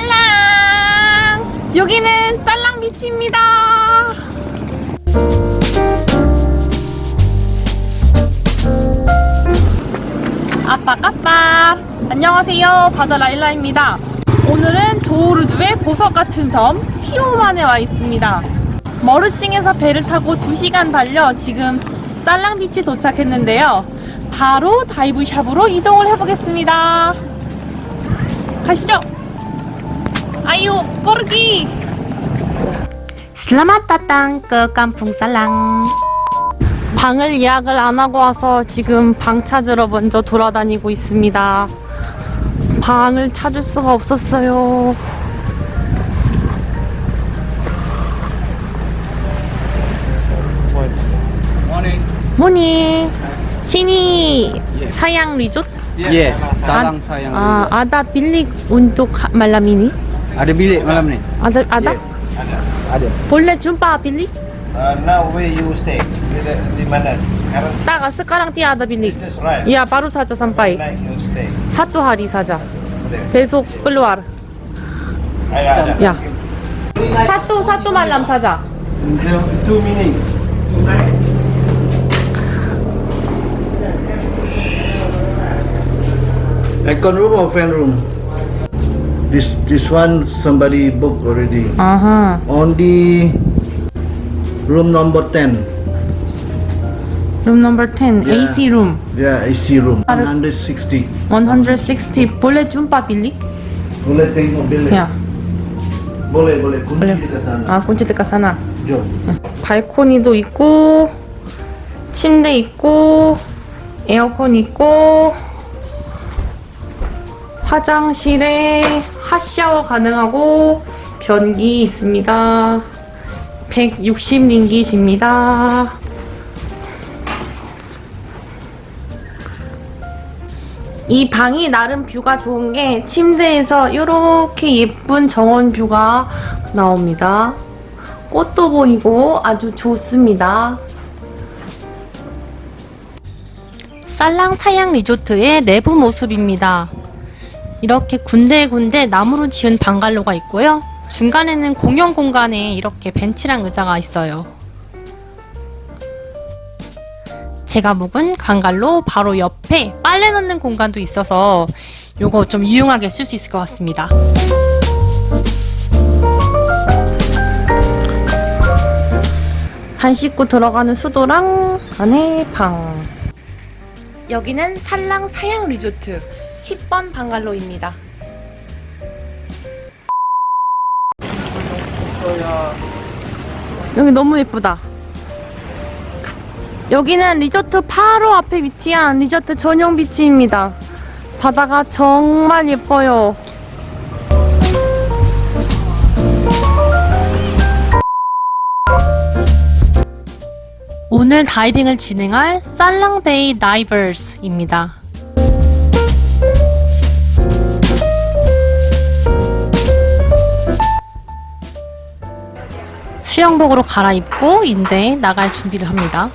쌀랑쌀랑! 여기는 쌀랑비치입니다. 아빠까빠 안녕하세요. 바다 라일라입니다. 오늘은 조르주의 보석 같은 섬 티오만에 와 있습니다. 머르싱에서 배를 타고 2시간 달려 지금 쌀랑비치 도착했는데요 바로 다이브샵으로 이동을 해보겠습니다 가시죠 아유 꼬르기 datang ke Kampung Salang. 방을 예약을 안 하고 와서 지금 방 찾으러 먼저 돌아다니고 있습니다. 방을 찾을 수가 없었어요. Morning. 모닝 신이 사양 리조트 Yes, salang sayang. 아, 아다 빌릭 운동 말람 ini Ada bilik malam ni? 아다 아다 Ada. 볼래 줌바 빌릭 Uh, now where you stay? Di, di mana? Sekarang 따가 스카랑 띠 아다 빌릭 just right. 야 바로 사자 삼파이 Night you stay. 사투 하리 사자 Boleh. 배속 끌로와르 Ada ada. 야 사또 사또 말람 사자 Two minutes. Aircon room or fan room? This this one somebody booked already. 아하 On the room number 10. 룸 넘버 10 Yeah. AC 룸 Yeah, AC room. 160. 160 볼래 줌바 빌릭 Boleh tengok bilik? 야 Boleh, boleh. Kunci boleh dekat sana. 아 kunci dekat sana Jom. 발코니도 있고 침대 있고 에어컨 있고 화장실에 핫샤워 가능하고 변기 있습니다 160링깃입니다 이 방이 나름 뷰가 좋은 게 침대에서 이렇게 예쁜 정원 뷰가 나옵니다 꽃도 보이고 아주 좋습니다. 쌀랑 타양 리조트의 내부 모습입니다. 이렇게 군데군데 나무로 지은 방갈로가 있고요. 중간에는 공용 공간에 이렇게 벤치랑 의자가 있어요. 제가 묵은 방갈로 바로 옆에 빨래 넣는 공간도 있어서 요거 좀 유용하게 쓸 수 있을 것 같습니다. 한 씻고 들어가는 수도랑 안에 방. 여기는 살랑 사양 리조트 10번 방갈로입니다. 여기 너무 예쁘다. 여기는 리조트 바로 앞에 위치한 리조트 전용 비치입니다. 바다가 정말 예뻐요. 오늘 다이빙을 진행할 살랑데이 다이버스입니다. 수영복으로 갈아입고 이제 나갈 준비를 합니다.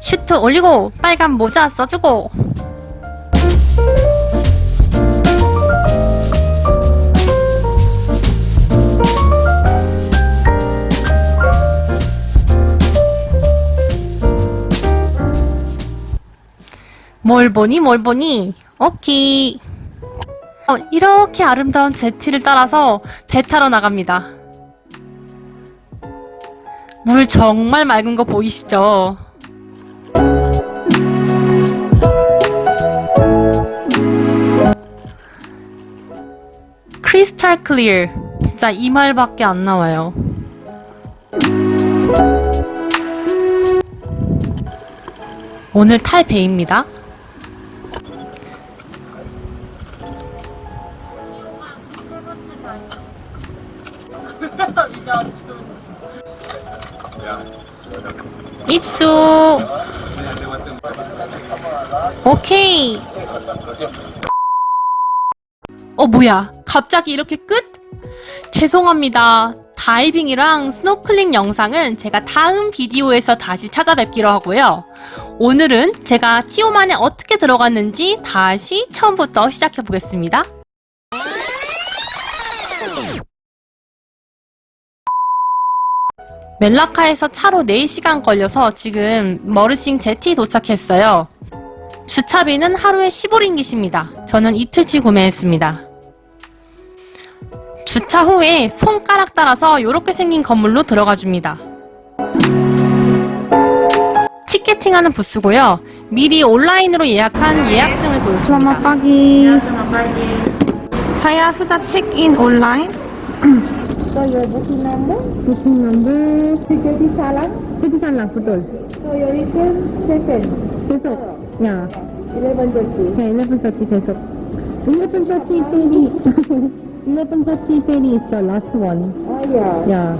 슈트 올리고 빨간 모자 써주고. 뭘 보니 뭘 보니? 오케이. 어, 이렇게 아름다운 제티를 따라서 배 타러 나갑니다 물 정말 맑은 거 보이시죠? 크리스탈 클리어 진짜 이 말밖에 안 나와요. 오늘 탈 배입니다 입수. 오케이. 어 뭐야? 갑자기 이렇게 끝? 죄송합니다. 다이빙이랑 스노클링 영상은 제가 다음 비디오에서 다시 찾아뵙기로 하고요. 오늘은 제가 티오만에 어떻게 들어갔는지 다시 처음부터 시작해 보겠습니다. 멜라카에서 차로 4시간 걸려서 지금 머르싱 제티 도착했어요. 주차비는 하루에 15링깃입니다. 저는 이틀치 구매했습니다. 주차 후에 손가락 따라서 이렇게 생긴 건물로 들어가 줍니다. 티켓팅하는 부스고요. 미리 온라인으로 예약한 예약증을 보여줍니다. Sudah check in online. So your booking number, Booking number Sejati Salam. Jadi salah betul. So your return second, Besok. Ya. 11.30. Ya 11:30 besok. 11:30 ferry. 11:30 ferry is the last one. Oh yeah.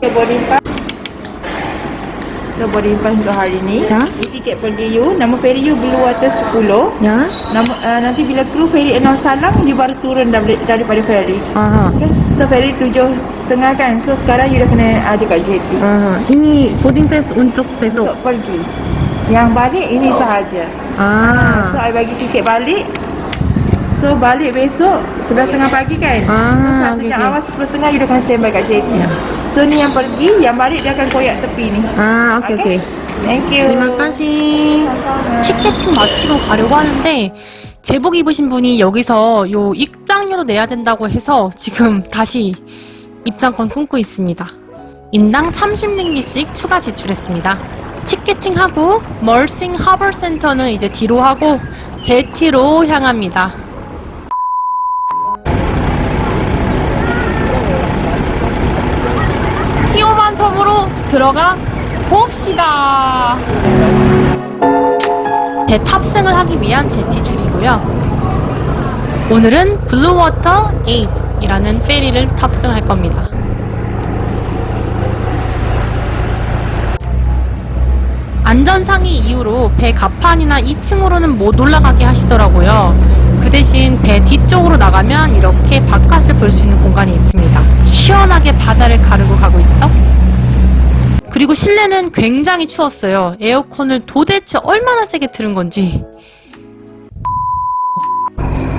Your boarding pass. Your boarding pass untuk hari ni. Ya. Ini tiket pergi you. Nama ferry you Blue Water 10. Ya. Nama, uh, nanti bila kru ferry Enor Salam, you baru turun dari, daripada ferry. Aha. Okay? So ferry tujuh setengah kan. So sekarang you dah kena ada kat jetty. Aha. Ini boarding pass untuk besok. Untuk pergi. Yang balik ini sahaja. Ah. So I bagi tiket balik So balik besok 11.30 pagi kan Ah, So satu okey, yang okey. awal 10.30 you dah kena standby kat JT So ni yang pergi Yang balik dia akan koyak tepi ni 아, 오케이, 오케이. Thank you Terima kasih. 티켓팅 마치고 가려고 하는데 제복 입으신 분이 여기서 요 입장료도 내야 된다고 해서 지금 다시 입장권 끊고 있습니다. 인당 30링기씩 추가 지출했습니다. 티켓팅하고 멀싱 하버 센터는 이제 뒤로 하고 jetty로 향합니다. 들어가 봅시다. 배 탑승을 하기 위한 jetty 줄이고요. 오늘은 블루워터 8이라는 페리를 탑승할 겁니다. 안전상의 이유로 배 갑판이나 2층으로는 못 올라가게 하시더라고요. 그 대신 배 뒤쪽으로 나가면 이렇게 바깥을 볼 수 있는 공간이 있습니다. 시원하게 바다를 가르고 가고 있죠? 그리고 실내는 굉장히 추웠어요. 에어컨을 도대체 얼마나 세게 틀은 건지.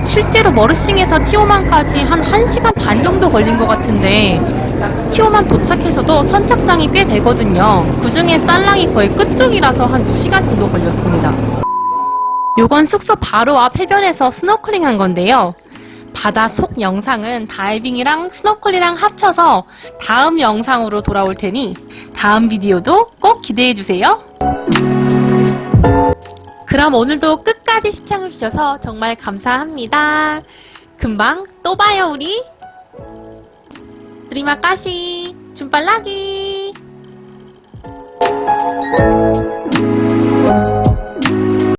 실제로 머르싱에서 티오만까지 한 1시간 반 정도 걸린 것 같은데 티오만 도착해서도 선착장이 꽤 되거든요. 그 중에 살랑이 거의 끝쪽이라서 한 2시간 정도 걸렸습니다. 요건 숙소 바로 앞 해변에서 스노클링 한 건데요. 바다 속 영상은 다이빙이랑 스노클이랑 합쳐서 다음 영상으로 돌아올 테니 다음 비디오도 꼭 기대해주세요. 그럼 오늘도 끝까지 시청해주셔서 정말 감사합니다. 금방 또 봐요 우리. 드리마까시 줌빨라기